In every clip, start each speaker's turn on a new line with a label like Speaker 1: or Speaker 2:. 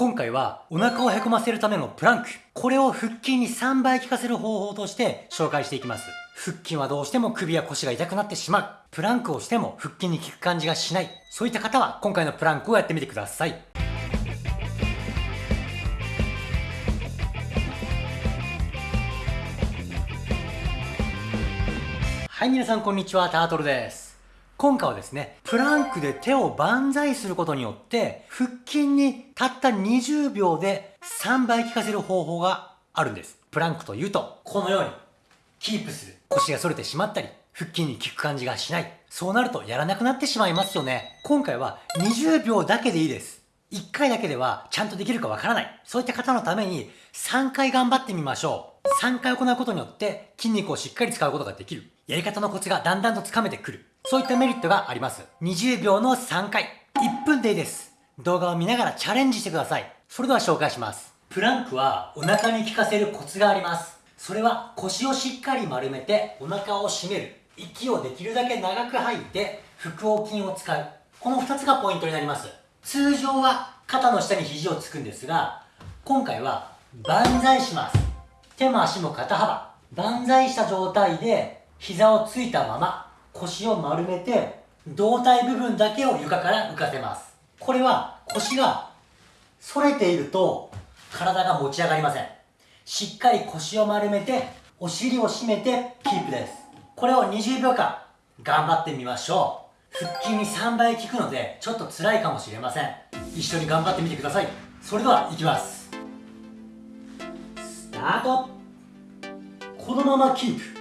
Speaker 1: 今回はお腹をへこませるためのプランク。これを腹筋に3倍効かせる方法として紹介していきます。腹筋はどうしても首や腰が痛くなってしまう。プランクをしても腹筋に効く感じがしない。そういった方は今回のプランクをやってみてください。はい、皆さんこんにちは、タートルです。今回はですね、プランクで手を万歳することによって、腹筋にたった20秒で3倍効かせる方法があるんです。プランクというと、このように、キープする。腰が反れてしまったり、腹筋に効く感じがしない。そうなるとやらなくなってしまいますよね。今回は20秒だけでいいです。1回だけではちゃんとできるかわからない。そういった方のために3回頑張ってみましょう。3回行うことによって筋肉をしっかり使うことができる。やり方のコツがだんだんとつかめてくる。そういったメリットがあります。20秒の3回。1分でいいです。動画を見ながらチャレンジしてください。それでは紹介します。プランクはお腹に効かせるコツがあります。それは腰をしっかり丸めてお腹を締める。息をできるだけ長く吐いて腹横筋を使う。この2つがポイントになります。通常は肩の下に肘をつくんですが、今回は万歳します。手も足も肩幅。万歳した状態で膝をついたまま腰を丸めて胴体部分だけを床から浮かせます。これは腰が反れていると体が持ち上がりません。しっかり腰を丸めてお尻を締めてキープです。これを20秒間頑張ってみましょう。腹筋に3倍効くのでちょっと辛いかもしれません。一緒に頑張ってみてください。それではいきます。スタート。このままキープ。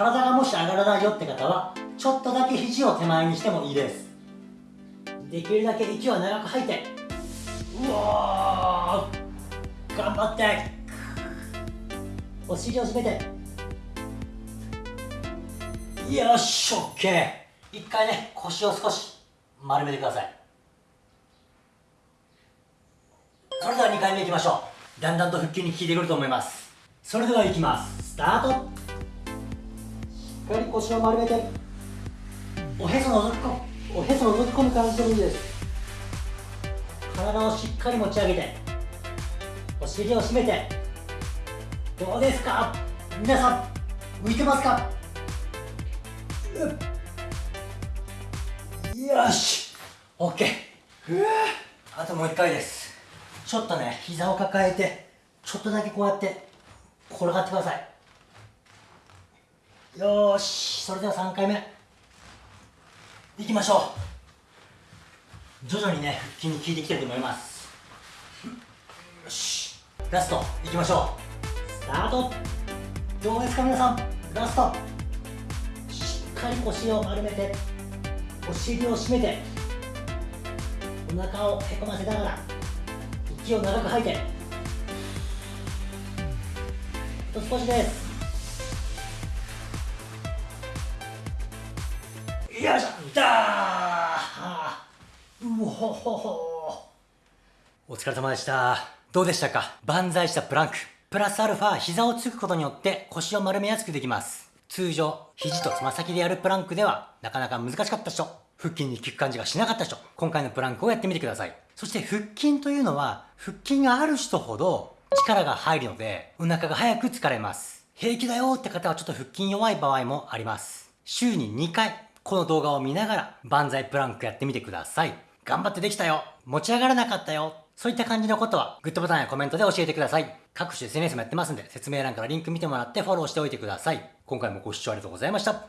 Speaker 1: 体がもし上がらないよって方はちょっとだけ肘を手前にしてもいいです。できるだけ息を長く吐いてうわ頑張って。お尻を締めてよし OK 一回ね腰を少し丸めてください。それでは2回目いきましょう。だんだんと腹筋に効いてくると思います。それではいきます。スタート。かり腰を丸めておへそのぞき込むおへそのぞき込む感じでもいいです。体をしっかり持ち上げてお尻を締めてどうですか？皆さん浮いてますかよし！OK あともう一回です。ちょっとね膝を抱えてちょっとだけこうやって転がってください。よしそれでは3回目。いきましょう。徐々にね腹筋に効いていきてると思います。よしラスト。いきましょう。スタート。どうですか皆さん？ラスト。しっかり腰を丸めてお尻を締めてお腹をへこませながら息を長く吐いて。あと少しです。よいしょだー。うほほほ。お疲れ様でした。どうでしたか？万歳したプランク。プラスアルファ膝をつくことによって腰を丸めやすくできます。通常肘とつま先でやるプランクではなかなか難しかった人腹筋に効く感じがしなかった人今回のプランクをやってみてください。そして腹筋というのは腹筋がある人ほど力が入るのでお腹が早く疲れます。平気だよって方はちょっと腹筋弱い場合もあります。週に2回この動画を見ながら万歳プランクやってみてください。頑張ってできたよ持ち上がらなかったよそういった感じのことはグッドボタンやコメントで教えてください。各種 SNS もやってますんで説明欄からリンク見てもらってフォローしておいてください。今回もご視聴ありがとうございました。